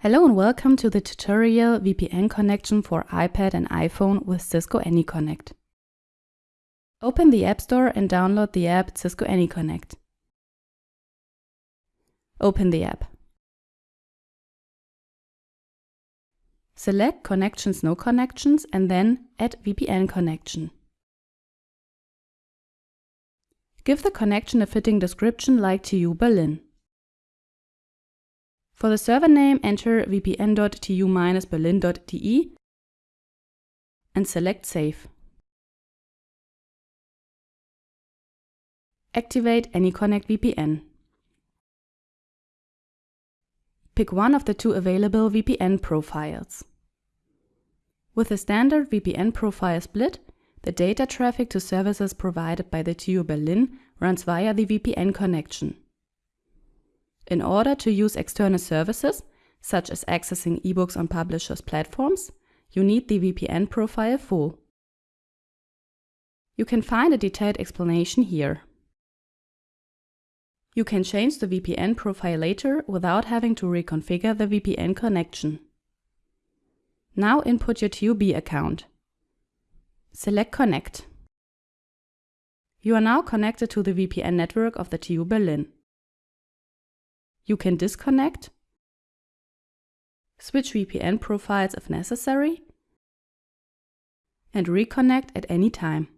Hello and welcome to the tutorial VPN connection for iPad and iPhone with Cisco AnyConnect. Open the App Store and download the app Cisco AnyConnect. Open the app. Select Connections No Connections and then Add VPN Connection. Give the connection a fitting description like TU Berlin. For the server name, enter vpn.tu-berlin.de and select Save. Activate AnyConnect VPN. Pick one of the two available VPN profiles. With a standard VPN profile split, the data traffic to services provided by the TU Berlin runs via the VPN connection. In order to use external services, such as accessing ebooks on publishers' platforms, you need the VPN profile full. You can find a detailed explanation here. You can change the VPN profile later without having to reconfigure the VPN connection. Now input your TUB account. Select Connect. You are now connected to the VPN network of the TU Berlin. You can disconnect, switch VPN profiles if necessary, and reconnect at any time.